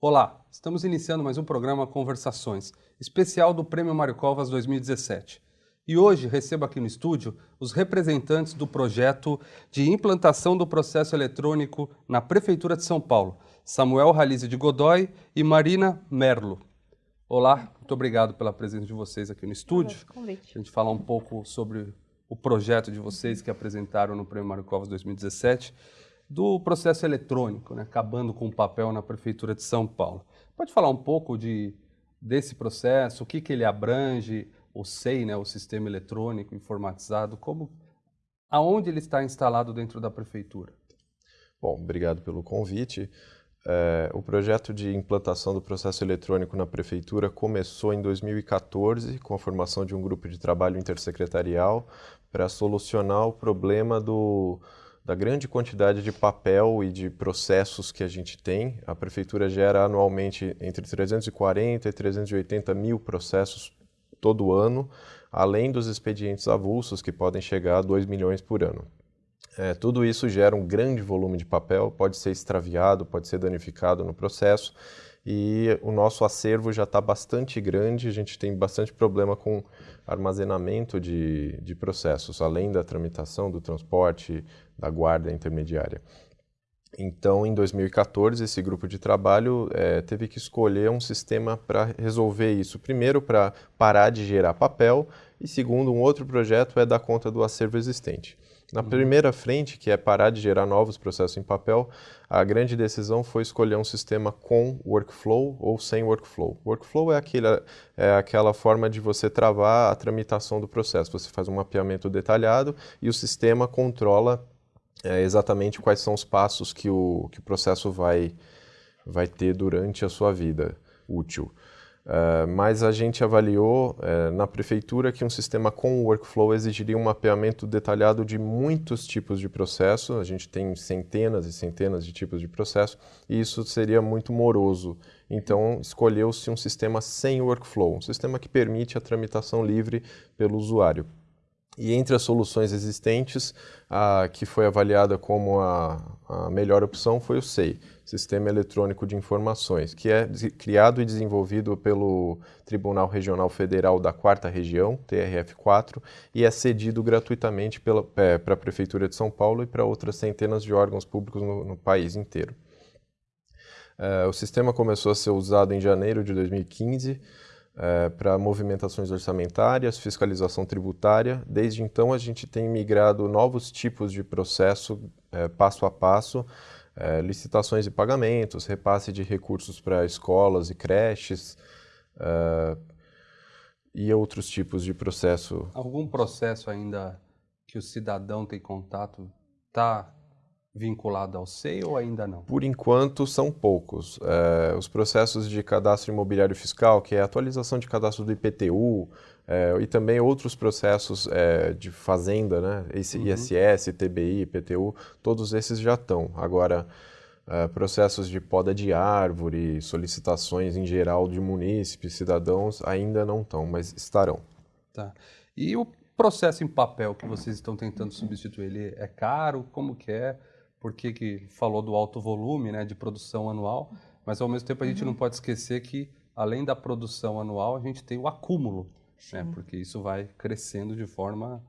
Olá, estamos iniciando mais um programa Conversações, especial do Prêmio Mário Covas 2017. E hoje recebo aqui no estúdio os representantes do projeto de implantação do processo eletrônico na Prefeitura de São Paulo, Samuel Ralize de Godoy e Marina Merlo. Olá, muito obrigado pela presença de vocês aqui no estúdio. Convite. A gente falar um pouco sobre o projeto de vocês que apresentaram no Prêmio Mário Covas 2017 do processo eletrônico, né, acabando com o papel na Prefeitura de São Paulo. Pode falar um pouco de, desse processo, o que, que ele abrange, o SEI, né, o Sistema Eletrônico Informatizado, como, aonde ele está instalado dentro da Prefeitura? Bom, obrigado pelo convite. É, o projeto de implantação do processo eletrônico na Prefeitura começou em 2014 com a formação de um grupo de trabalho intersecretarial para solucionar o problema do, da grande quantidade de papel e de processos que a gente tem. A prefeitura gera anualmente entre 340 e 380 mil processos todo ano, além dos expedientes avulsos, que podem chegar a 2 milhões por ano. É, tudo isso gera um grande volume de papel, pode ser extraviado, pode ser danificado no processo, e o nosso acervo já está bastante grande, a gente tem bastante problema com armazenamento de, de processos, além da tramitação, do transporte, da guarda intermediária. Então, em 2014, esse grupo de trabalho é, teve que escolher um sistema para resolver isso. Primeiro, para parar de gerar papel, e segundo, um outro projeto é dar conta do acervo existente. Na uhum. primeira frente, que é parar de gerar novos processos em papel, a grande decisão foi escolher um sistema com workflow ou sem workflow. Workflow é, aquele, é aquela forma de você travar a tramitação do processo. Você faz um mapeamento detalhado e o sistema controla é, exatamente quais são os passos que o, que o processo vai, vai ter durante a sua vida útil. Uh, mas a gente avaliou uh, na prefeitura que um sistema com workflow exigiria um mapeamento detalhado de muitos tipos de processo. A gente tem centenas e centenas de tipos de processo e isso seria muito moroso. Então, escolheu-se um sistema sem workflow, um sistema que permite a tramitação livre pelo usuário. E entre as soluções existentes, a que foi avaliada como a, a melhor opção foi o SEI, Sistema Eletrônico de Informações, que é criado e desenvolvido pelo Tribunal Regional Federal da Quarta Região, TRF4, e é cedido gratuitamente é, para a Prefeitura de São Paulo e para outras centenas de órgãos públicos no, no país inteiro. É, o sistema começou a ser usado em janeiro de 2015, é, para movimentações orçamentárias, fiscalização tributária. Desde então, a gente tem migrado novos tipos de processo é, passo a passo, é, licitações e pagamentos, repasse de recursos para escolas e creches e outros tipos de processo. Algum processo ainda que o cidadão tem contato está vinculado ao SEI ou ainda não? Por enquanto, são poucos. É, os processos de cadastro imobiliário fiscal, que é a atualização de cadastro do IPTU, é, e também outros processos é, de fazenda, né? Esse uhum. ISS, TBI, IPTU, todos esses já estão. Agora, é, processos de poda de árvore, solicitações em geral de munícipes, cidadãos, ainda não estão, mas estarão. Tá. E o processo em papel que vocês estão tentando substituir, ele é caro? Como que é? Porque que falou do alto volume né, de produção anual, mas ao mesmo tempo a gente uhum. não pode esquecer que além da produção anual a gente tem o acúmulo, né, porque isso vai crescendo de forma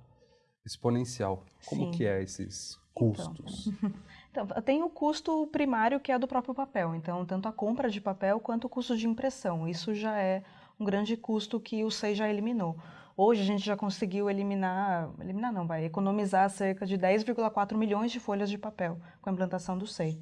exponencial. Como Sim. que é esses custos? Então, então, tem o custo primário que é do próprio papel, então tanto a compra de papel quanto o custo de impressão, isso já é um grande custo que o SEI já eliminou. Hoje a gente já conseguiu eliminar, eliminar não, vai economizar cerca de 10,4 milhões de folhas de papel com a implantação do SEI.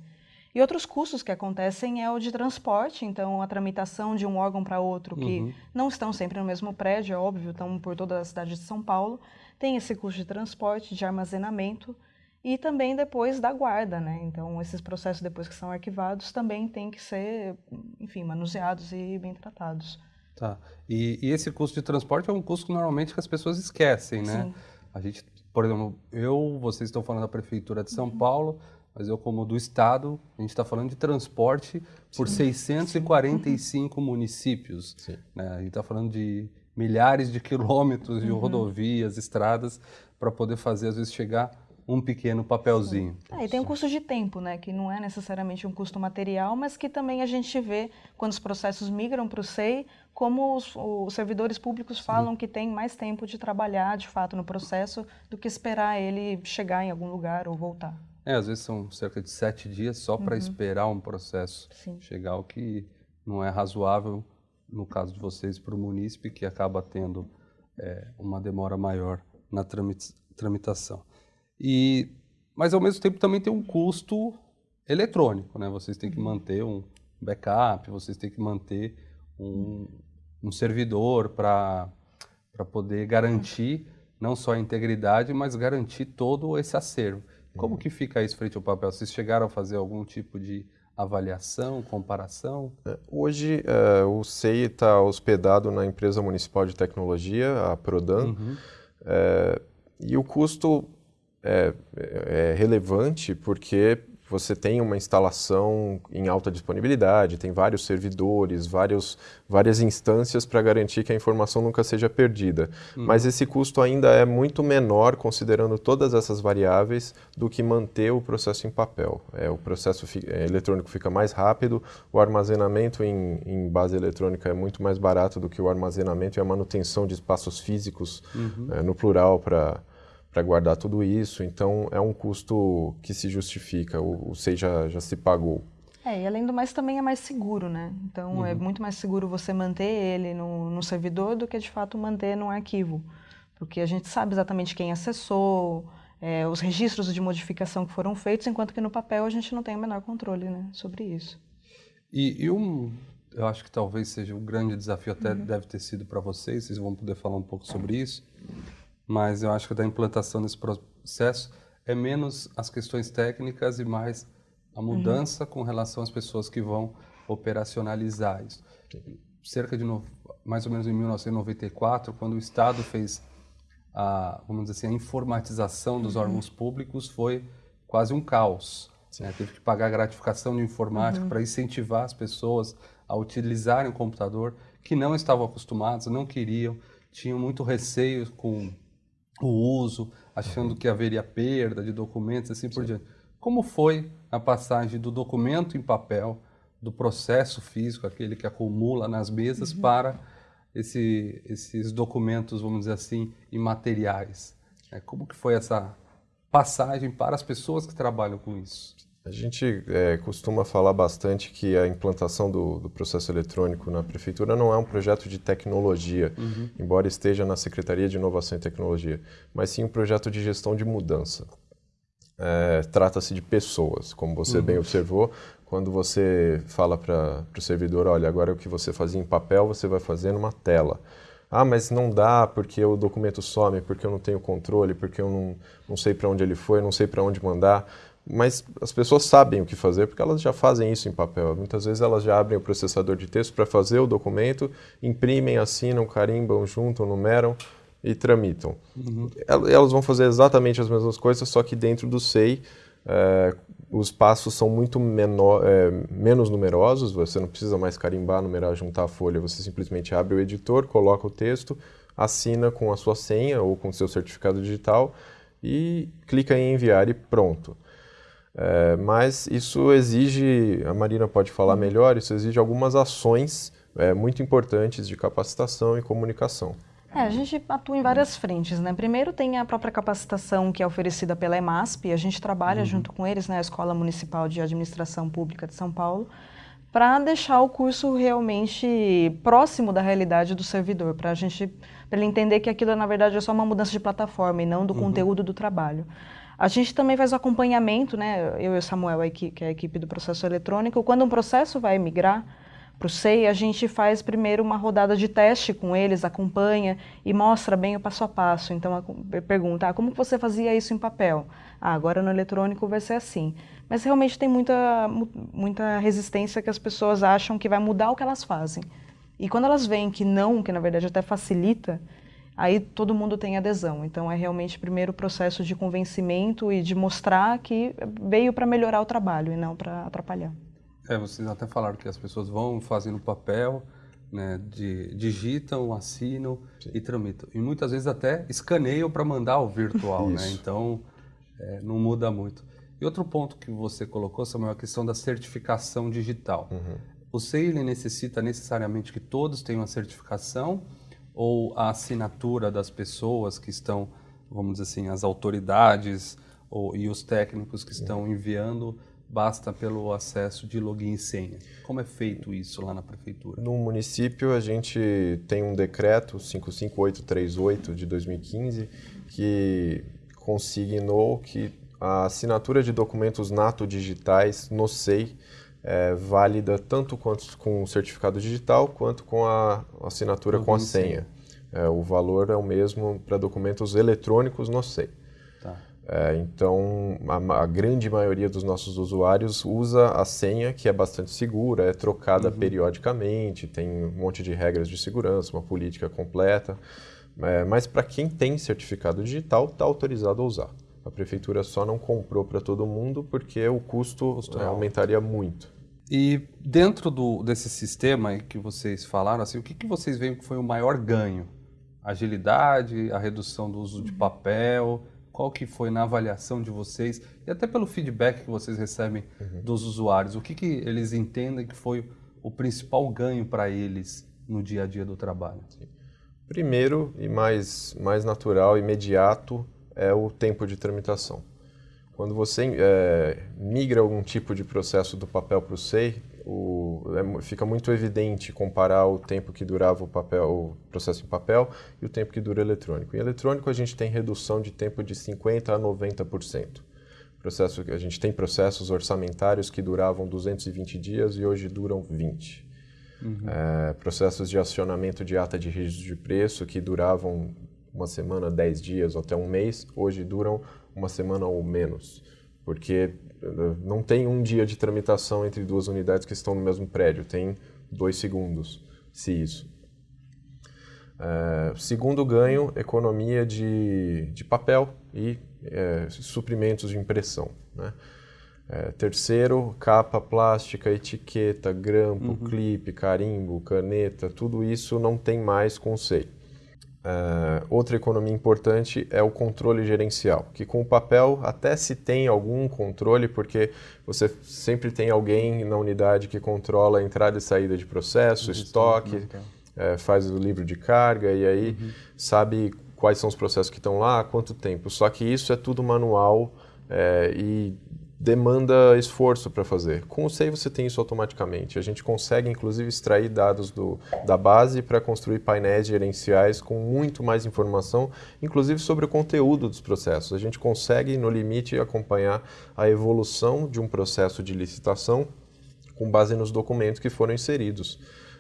E outros custos que acontecem é o de transporte, então a tramitação de um órgão para outro, que uhum. não estão sempre no mesmo prédio, é óbvio, estão por toda a cidade de São Paulo, tem esse custo de transporte, de armazenamento e também depois da guarda, né? Então esses processos depois que são arquivados também têm que ser, enfim, manuseados e bem tratados. Tá. E, e, esse custo de transporte é um custo que normalmente que as pessoas esquecem, né? Sim. A gente, por exemplo, eu, vocês estão falando da prefeitura de São uhum. Paulo, mas eu como do estado, a gente está falando de transporte por Sim. 645 Sim. municípios. Né? A gente está falando de milhares de quilômetros de uhum. rodovias, estradas, para poder fazer, às vezes, chegar um pequeno papelzinho. É, e tem um custo de tempo, né, que não é necessariamente um custo material, mas que também a gente vê quando os processos migram para o SEI, como os, os servidores públicos falam Sim. que tem mais tempo de trabalhar de fato no processo do que esperar ele chegar em algum lugar ou voltar. É, às vezes são cerca de sete dias só para uhum. esperar um processo Sim. chegar, o que não é razoável no caso de vocês para o munícipe, que acaba tendo é, uma demora maior na tramitação. E, mas ao mesmo tempo também tem um custo eletrônico, né? Vocês têm que manter um backup, vocês têm que manter um, um servidor para poder garantir não só a integridade, mas garantir todo esse acervo. Como uhum. que fica isso frente ao papel? Vocês chegaram a fazer algum tipo de avaliação, comparação? É, hoje é, o SEI está hospedado na empresa municipal de tecnologia, a Prodan, uhum. é, e o custo é, é, relevante porque você tem uma instalação em alta disponibilidade, tem vários servidores, vários, várias instâncias para garantir que a informação nunca seja perdida. Uhum. Mas esse custo ainda é muito menor, considerando todas essas variáveis, do que manter o processo em papel. É, o processo é, eletrônico fica mais rápido, o armazenamento em, em, base eletrônica é muito mais barato do que o armazenamento e a manutenção de espaços físicos, uhum. é, no plural, para para guardar tudo isso. Então, é um custo que se justifica, o, o SEI já, já se pagou. É, e além do mais também é mais seguro, né? Então, é uhum. é muito mais seguro você manter ele no, no servidor do que, de fato, manter num arquivo. Porque a gente sabe exatamente quem acessou, é, os registros de modificação que foram feitos, enquanto que no papel a gente não tem o menor controle né, sobre isso. E, e um, eu acho que talvez seja um grande desafio, até uhum. deve ter sido para vocês, vocês vão poder falar um pouco sobre isso, mas eu acho que da implantação desse processo é menos as questões técnicas e mais a mudança uhum. com relação às pessoas que vão operacionalizar isso. Cerca de no, mais ou menos em 1994, quando o Estado fez a, vamos dizer assim, a informatização dos uhum. órgãos públicos, foi quase um caos. Né? Teve que pagar gratificação de informática uhum. para incentivar as pessoas a utilizarem o computador que não estavam acostumados, não queriam, tinham muito receio com o uso, achando que haveria perda de documentos, assim Sim. por diante. Como foi a passagem do documento em papel, do processo físico, aquele que acumula nas mesas, uhum. para esse, esses documentos, vamos dizer assim, imateriais? É, como que foi essa passagem para as pessoas que trabalham com isso? A gente é, costuma falar bastante que a implantação do, do, processo eletrônico na prefeitura não é um projeto de tecnologia, uhum. embora esteja na Secretaria de Inovação e Tecnologia, mas sim um projeto de gestão de mudança. É, Trata-se de pessoas, como você uhum. bem observou, quando você fala para o servidor, olha, agora o que você fazia em papel, você vai fazer numa tela. Ah, mas não dá porque o documento some, porque eu não tenho controle, porque eu não, não sei para onde ele foi, não sei para onde mandar mas as pessoas sabem o que fazer porque elas já fazem isso em papel. Muitas vezes elas já abrem o processador de texto para fazer o documento, imprimem, assinam, carimbam, juntam, numeram e tramitam. Uhum. Elas vão fazer exatamente as mesmas coisas, só que dentro do SEI é, os passos são muito menor, é, menos numerosos, você não precisa mais carimbar, numerar, juntar a folha, você simplesmente abre o editor, coloca o texto, assina com a sua senha ou com seu certificado digital e clica em enviar e pronto. É, mas isso exige, a Marina pode falar uhum. melhor, isso exige algumas ações é, muito importantes de capacitação e comunicação. É, a gente atua em várias frentes, né? Primeiro tem a própria capacitação que é oferecida pela EMASP, a gente trabalha uhum. junto com eles, né, a Escola Municipal de Administração Pública de São Paulo, para deixar o curso realmente próximo da realidade do servidor, para a gente, para ele entender que aquilo na verdade é só uma mudança de plataforma e não do uhum. conteúdo do trabalho. A gente também faz o acompanhamento, né, eu e o Samuel, que é a equipe do processo eletrônico, quando um processo vai migrar para o SEI, a gente faz primeiro uma rodada de teste com eles, acompanha e mostra bem o passo a passo. Então, pergunta, ah, como você fazia isso em papel? Ah, agora no eletrônico vai ser assim. Mas realmente tem muita, muita resistência que as pessoas acham que vai mudar o que elas fazem. E quando elas veem que não, que na verdade até facilita, aí todo mundo tem adesão. Então é realmente primeiro o processo de convencimento e de mostrar que veio para melhorar o trabalho e não para atrapalhar. É, vocês até falaram que as pessoas vão fazendo papel, né, de, digitam, assinam Sim. e tramitam. E muitas vezes até escaneiam para mandar o virtual, né? Então é, não muda muito. E outro ponto que você colocou, Samuel, é a questão da certificação digital. Uhum. O SEI necessita necessariamente que todos tenham a certificação ou a assinatura das pessoas que estão, vamos dizer assim, as autoridades ou, e os técnicos que estão enviando basta pelo acesso de login e senha. Como é feito isso lá na prefeitura? No município, a gente tem um decreto 55838 de 2015 que consignou que a assinatura de documentos nato digitais no SEI é válida tanto quanto com o certificado digital quanto com a assinatura com a senha. É, o valor é o mesmo para documentos eletrônicos no SEI. É, então, a, a, grande maioria dos nossos usuários usa a senha, que é bastante segura, é trocada uhum. periodicamente, tem um monte de regras de segurança, uma política completa. É, mas para quem tem certificado digital, está autorizado a usar. A prefeitura só não comprou para todo mundo porque o custo, custo é, aumentaria muito. E dentro do, desse sistema que vocês falaram, assim, o que, que vocês veem que foi o maior ganho? Agilidade, a redução do uso de papel, qual que foi na avaliação de vocês e até pelo feedback que vocês recebem uhum. dos usuários, o que, que eles entendem que foi o principal ganho para eles no dia a dia do trabalho? Primeiro e mais, mais natural, imediato, é o tempo de tramitação. Quando você é, migra algum tipo de processo do papel para o SEI, é, fica muito evidente comparar o tempo que durava o, papel, o processo em papel e o tempo que dura eletrônico. Em eletrônico, a gente tem redução de tempo de 50% a 90%. Processo, a gente tem processos orçamentários que duravam 220 dias e hoje duram 20. Uhum. É, processos de acionamento de ata de registro de preço que duravam uma semana, 10 dias ou até um mês, hoje duram uma semana ou menos porque eh, não tem um dia de tramitação entre duas unidades que estão no mesmo prédio, tem dois segundos, se isso. É, segundo ganho, economia de, de papel e é, suprimentos de impressão. Né? É, terceiro, capa plástica, etiqueta, grampo, uhum. clipe, carimbo, caneta, tudo isso não tem mais conceito. Uh, outra economia importante é o controle gerencial, que com o papel até se tem algum controle, porque você sempre tem alguém na unidade que controla a entrada e saída de processo, Isso, estoque, é, faz o livro de carga e aí uhum. sabe quais são os processos que estão lá, quanto tempo. Só que isso é tudo manual é, e demanda esforço para fazer. Com o SEI você tem isso automaticamente. A gente consegue, inclusive, extrair dados do, da base para construir painéis gerenciais com muito mais informação, inclusive sobre o conteúdo dos processos. A gente consegue, no limite, acompanhar a evolução de um processo de licitação com base nos documentos que foram inseridos.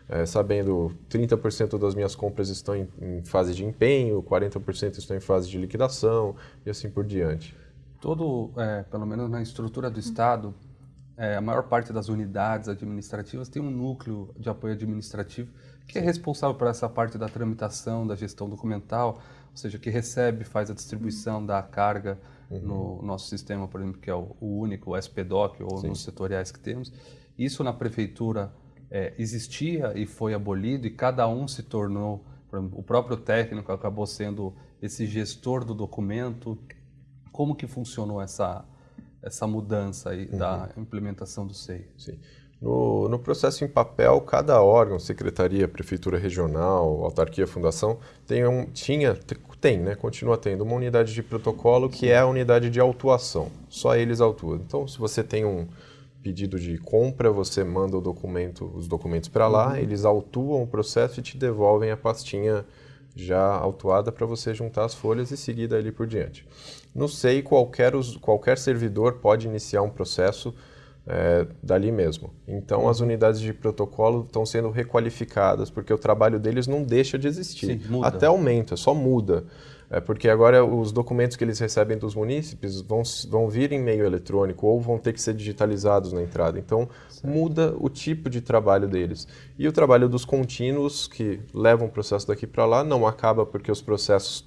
É, sabendo 30% das minhas compras estão em, em fase de empenho, 40% estão em fase de liquidação e assim por diante todo, é, pelo menos na estrutura do Estado, é, a maior parte das unidades administrativas tem um núcleo de apoio administrativo que é responsável por essa parte da tramitação, da gestão documental, ou seja, que recebe, faz a distribuição da carga uhum. no nosso sistema, por exemplo, que é o, o único, o SPDOC, ou Sim. nos setoriais que temos. Isso na prefeitura é, existia e foi abolido e cada um se tornou, exemplo, o próprio técnico acabou sendo esse gestor do documento, como que funcionou essa, essa mudança aí uhum. da implementação do SEI? Sim. No, no, processo em papel, cada órgão, secretaria, prefeitura regional, autarquia, fundação, tem um, tinha, tem, né, continua tendo uma unidade de protocolo que é a unidade de autuação. Só eles autuam. Então, se você tem um pedido de compra, você manda o documento, os documentos para lá, uhum. eles autuam o processo e te devolvem a pastinha já autuada para você juntar as folhas e seguir dali por diante. No SEI, qualquer, qualquer servidor pode iniciar um processo é, dali mesmo. Então, as unidades de protocolo estão sendo requalificadas, porque o trabalho deles não deixa de existir. Sim, Até aumenta, só muda. É porque agora os documentos que eles recebem dos munícipes vão, vão vir em meio eletrônico ou vão ter que ser digitalizados na entrada. Então, certo. muda o tipo de trabalho deles. E o trabalho dos contínuos, que levam o processo daqui para lá, não acaba porque os processos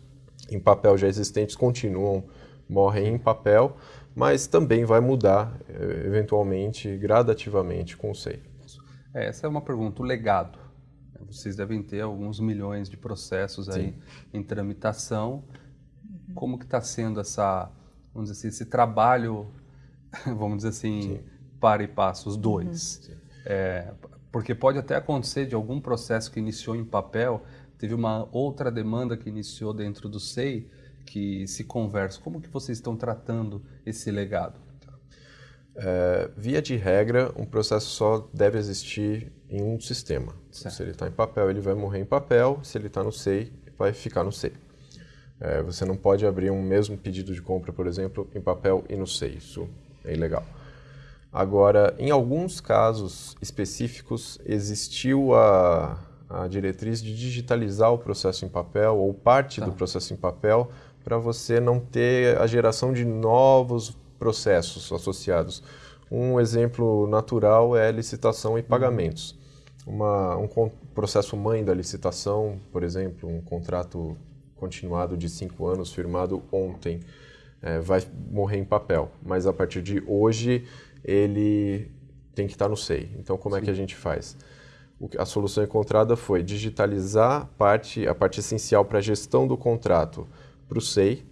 em papel já existentes continuam, morrem em papel, mas também vai mudar, eh, eventualmente, gradativamente com o SEI. É, essa é uma pergunta. O legado vocês devem ter alguns milhões de processos aí Sim. em tramitação. Como que está sendo essa vamos dizer assim, esse trabalho, vamos dizer assim, Sim. para e passo, os dois. Uhum. É, porque pode até acontecer de algum processo que iniciou em papel, teve uma outra demanda que iniciou dentro do SEI, que se conversa. Como que vocês estão tratando esse legado? É, via de regra, um processo só deve existir em um sistema. Certo. Se ele está em papel, ele vai morrer em papel. Se ele está no SEI, vai ficar no SEI. É, você não pode abrir um mesmo pedido de compra, por exemplo, em papel e no SEI. Isso é ilegal. Agora, em alguns casos específicos, existiu a, a diretriz de digitalizar o processo em papel ou parte tá. do processo em papel para você não ter a geração de novos processos associados. Um exemplo natural é licitação e pagamentos. Uma, um processo mãe da licitação, por exemplo, um contrato continuado de cinco anos firmado ontem, é, vai morrer em papel, mas a partir de hoje ele tem que estar no SEI. Então, como Sim. é que a gente faz? a solução encontrada foi digitalizar parte, a parte essencial para a gestão do contrato para o SEI,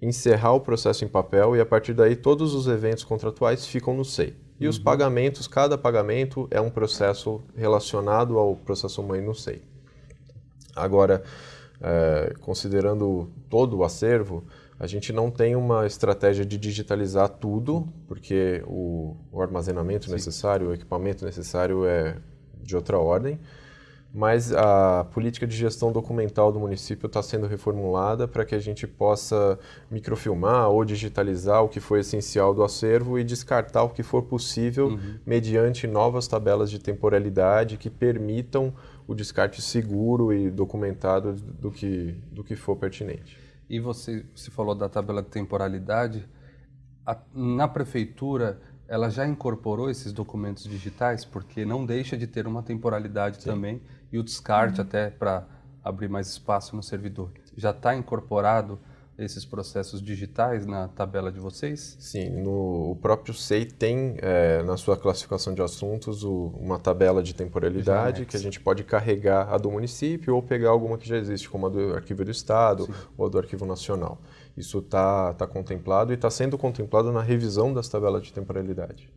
encerrar o processo em papel e a partir daí todos os eventos contratuais ficam no SEI. E uhum. os pagamentos, cada pagamento é um processo relacionado ao processo mãe no SEI. Agora, é, considerando todo o acervo, a gente não tem uma estratégia de digitalizar tudo, porque o, o armazenamento Sim. necessário, o equipamento necessário é de outra ordem, mas a política de gestão documental do município está sendo reformulada para que a gente possa microfilmar ou digitalizar o que foi essencial do acervo e descartar o que for possível uhum. mediante novas tabelas de temporalidade que permitam o descarte seguro e documentado do que, do que for pertinente. E você, você falou da tabela de temporalidade. A, na prefeitura, ela já incorporou esses documentos digitais, porque não deixa de ter uma temporalidade Sim. também, e o descarte uhum. até para abrir mais espaço no servidor. Já está incorporado esses processos digitais na tabela de vocês? Sim, no, o próprio SEI tem é, na sua classificação de assuntos o, uma tabela de temporalidade que a gente pode carregar a do município ou pegar alguma que já existe, como a do Arquivo do Estado Sim. ou a do Arquivo Nacional. Isso está tá contemplado e está sendo contemplado na revisão das tabelas de temporalidade.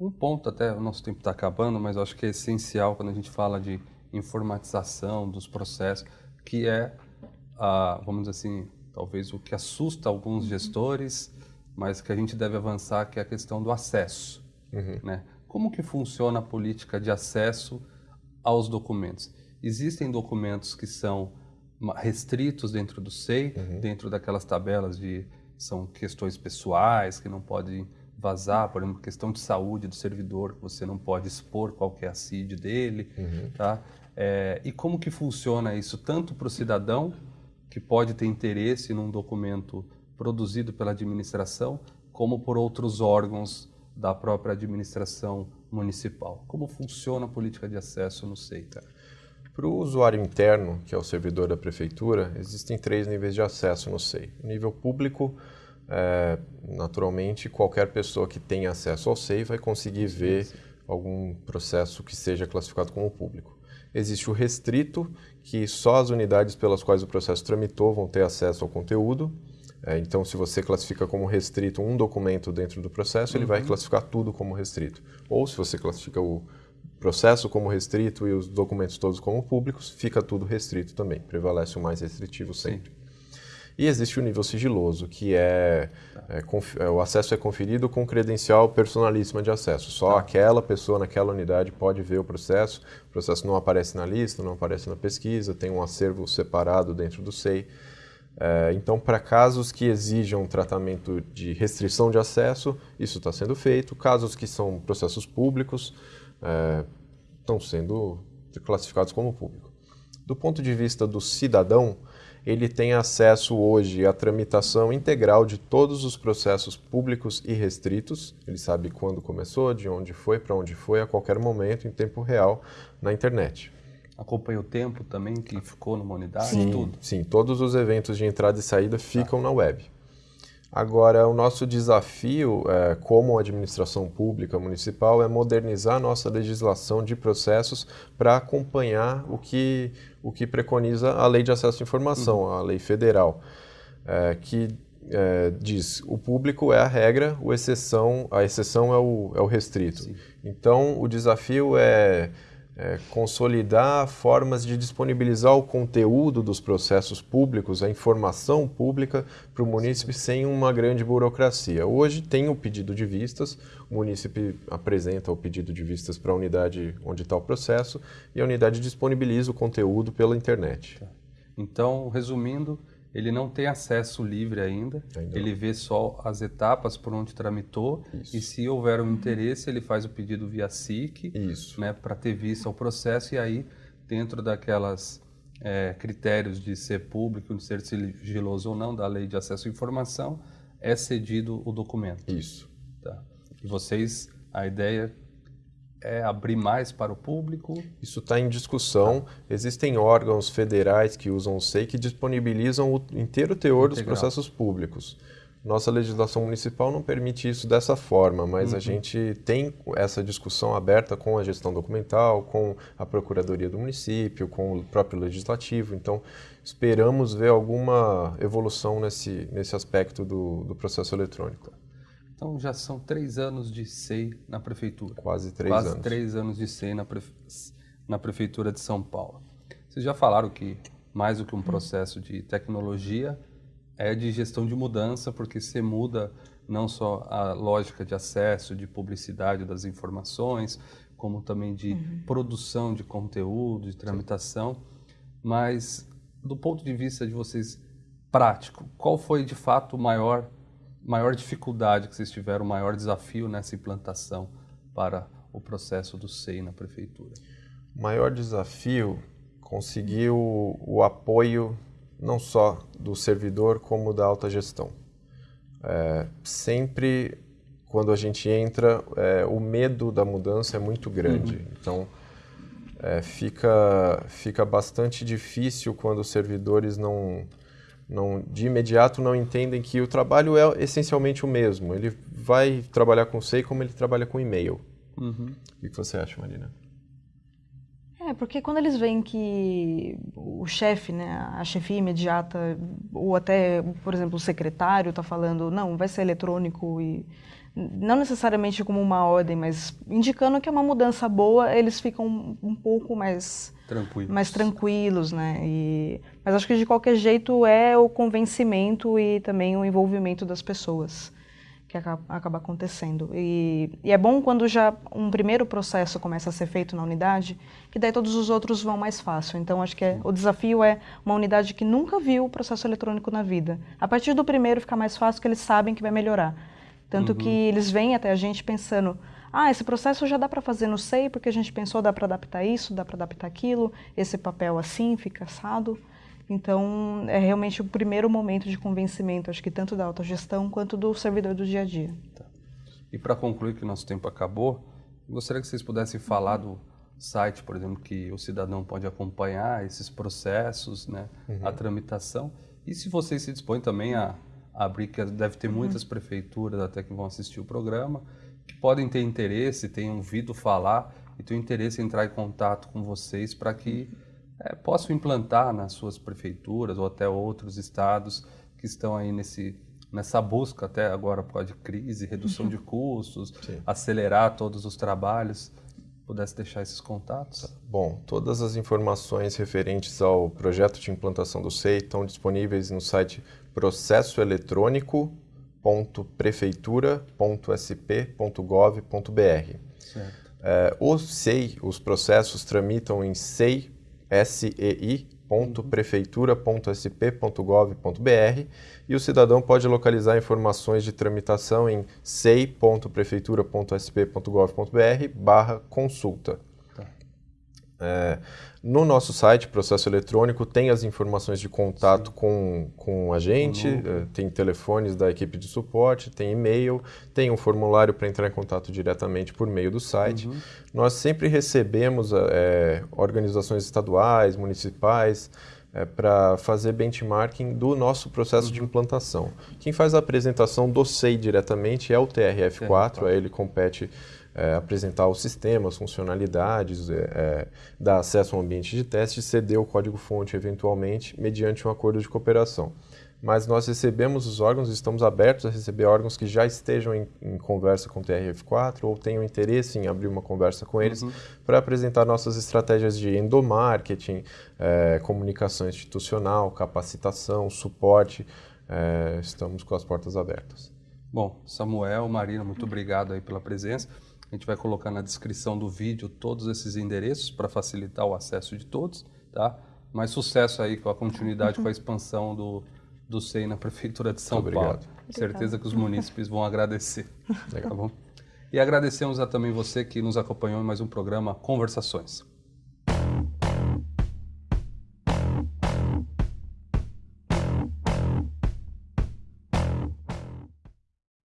Um ponto, até o nosso tempo está acabando, mas eu acho que é essencial quando a gente fala de informatização dos processos, que é, vamos dizer assim, talvez o que assusta alguns uhum. gestores, mas que a gente deve avançar, que é a questão do acesso. Uhum. Né? Como que funciona a política de acesso aos documentos? Existem documentos que são restritos dentro do SEI, uhum. dentro daquelas tabelas de são questões pessoais que não podem vazar, por exemplo, questão de saúde do servidor, você não pode expor qual é a CID dele, uhum. tá? É, e como que funciona isso tanto para o cidadão que pode ter interesse num documento produzido pela administração, como por outros órgãos da própria administração municipal. Como funciona a política de acesso no SEITA? Para o usuário interno, que é o servidor da prefeitura, existem três níveis de acesso no SEI. O nível público, é, naturalmente, qualquer pessoa que tenha acesso ao SEI vai conseguir ver algum processo que seja classificado como público. Existe o restrito, que só as unidades pelas quais o processo tramitou vão ter acesso ao conteúdo. É, então, se você classifica como restrito um documento dentro do processo, uhum. ele vai uhum. classificar tudo como restrito. Ou se você classifica o processo como restrito e os documentos todos como públicos, fica tudo restrito também. Prevalece o mais restritivo sempre. Sim. E existe o nível sigiloso, que é, é, é, o acesso é conferido com credencial personalíssima de acesso. Só tá. aquela pessoa naquela unidade pode ver o processo. O processo não aparece na lista, não aparece na pesquisa, tem um acervo separado dentro do SEI. É, então, para casos que exijam tratamento de restrição de acesso, isso está sendo feito. Casos que são processos públicos, é, estão sendo classificados como público. Do ponto de vista do cidadão, ele tem acesso hoje à tramitação integral de todos os processos públicos e restritos. Ele sabe quando começou, de onde foi, para onde foi, a qualquer momento, em tempo real, na internet. Acompanha o tempo também que ficou numa unidade? Sim, tudo? sim todos os eventos de entrada e saída ficam tá. na web. Agora, o nosso desafio é, como administração pública municipal é modernizar nossa legislação de processos para acompanhar o que, o que preconiza a Lei de Acesso à Informação, uhum. a lei federal, é, que é, diz o público é a regra, o exceção, a exceção é o, é o restrito. Sim. Então, o desafio é, é, consolidar formas de disponibilizar o conteúdo dos processos públicos, a informação pública para o munícipe sem uma grande burocracia. Hoje tem o pedido de vistas, o munícipe apresenta o pedido de vistas para a unidade onde está o processo e a unidade disponibiliza o conteúdo pela internet. Tá. Então, resumindo, ele não tem acesso livre ainda, ainda ele vê só as etapas por onde tramitou Isso. e se houver um interesse ele faz o pedido via SIC né, para ter vista ao processo e aí dentro daquelas é, critérios de ser público, de ser sigiloso ou não da lei de acesso à informação é cedido o documento. Isso. Tá. E vocês, a ideia é abrir mais para o público? Isso está em discussão. Existem órgãos federais que usam o SEI que disponibilizam o inteiro teor Integral. dos processos públicos. Nossa legislação municipal não permite isso dessa forma, mas uhum. a gente tem essa discussão aberta com a gestão documental, com a Procuradoria do município, com o próprio legislativo. Então, esperamos ver alguma evolução nesse, nesse aspecto do, do processo eletrônico. Então já são três anos de SEI na prefeitura. Quase três Quase anos. Quase três anos de SEI na, prefe... na prefeitura de São Paulo. Vocês já falaram que mais do que um processo de tecnologia é de gestão de mudança, porque você muda não só a lógica de acesso, de publicidade das informações, como também de uhum. produção de conteúdo, de tramitação. Mas do ponto de vista de vocês prático, qual foi de fato o maior maior dificuldade que vocês tiveram, o maior desafio nessa implantação para o processo do SEI na prefeitura? O maior desafio conseguir o, o apoio não só do servidor como da alta gestão. É, sempre quando a gente entra, é, o medo da mudança é muito grande. Uhum. Então, é, fica, fica bastante difícil quando os servidores não, não, de imediato não entendem que o trabalho é essencialmente o mesmo. Ele vai trabalhar com SEI como ele trabalha com e-mail. Uhum. O que você acha, Marina? É, porque quando eles veem que o chefe, né, a chefia imediata, ou até, por exemplo, o secretário está falando, não, vai ser eletrônico e não necessariamente como uma ordem, mas indicando que é uma mudança boa, eles ficam um, um pouco mais tranquilos, mais tranquilos, né? E, mas acho que de qualquer jeito é o convencimento e também o envolvimento das pessoas que acaba, acaba acontecendo. E, e, é bom quando já um primeiro processo começa a ser feito na unidade, que daí todos os outros vão mais fácil. Então acho que é, o desafio é uma unidade que nunca viu o processo eletrônico na vida. A partir do primeiro fica mais fácil, que eles sabem que vai melhorar. Tanto uhum. que eles vêm até a gente pensando, ah, esse processo já dá para fazer no SEI, porque a gente pensou, dá para adaptar isso, dá para adaptar aquilo, esse papel assim, fica assado. Então, é realmente o primeiro momento de convencimento, acho que tanto da autogestão quanto do servidor do dia a dia. Tá. E para concluir que o nosso tempo acabou, gostaria que vocês pudessem falar do site, por exemplo, que o cidadão pode acompanhar esses processos, né, uhum. a tramitação. E se vocês se dispõem também a abrir, que deve ter muitas uhum. prefeituras até que vão assistir o programa, que podem ter interesse, tenham ouvido falar e têm interesse em entrar em contato com vocês para que é, possam implantar nas suas prefeituras ou até outros estados que estão aí nesse, nessa busca até agora pode crise, redução de custos, Sim. acelerar todos os trabalhos. Pudesse deixar esses contatos? Bom, todas as informações referentes ao projeto de implantação do SEI estão disponíveis no site processoeletrônico.prefeitura.sp.gov.br. É, o SEI, os processos tramitam em SEI, sei.prefeitura.sp.gov.br e o cidadão pode localizar informações de tramitação em sei.prefeitura.sp.gov.br barra consulta. Tá. É, no nosso site, Processo Eletrônico, tem as informações de contato com, com a gente, uhum. tem telefones da equipe de suporte, tem e-mail, tem um formulário para entrar em contato diretamente por meio do site. Uhum. Nós sempre recebemos é, organizações estaduais, municipais, é, para fazer benchmarking do nosso processo uhum. de implantação. Quem faz a apresentação do SEI diretamente é o TRF4, aí ele compete é, apresentar os sistemas, funcionalidades, é, é, dar acesso ao ambiente de teste e ceder o código-fonte eventualmente mediante um acordo de cooperação. mas nós recebemos os órgãos, estamos abertos a receber órgãos que já estejam em, em conversa com o TRF4 ou tenham interesse em abrir uma conversa com eles uhum. para apresentar nossas estratégias de endomarketing, é, comunicação institucional, capacitação, suporte. É, estamos com as portas abertas. Bom, Samuel, Marina, muito obrigado aí pela presença. A gente vai colocar na descrição do vídeo todos esses endereços para facilitar o acesso de todos, tá? Mais sucesso aí com a continuidade, com a expansão do, do SEI na Prefeitura de São Muito Paulo. Obrigado. Certeza que os munícipes vão agradecer. Legal. Tá bom? E agradecemos a também você que nos acompanhou em mais um programa Conversações.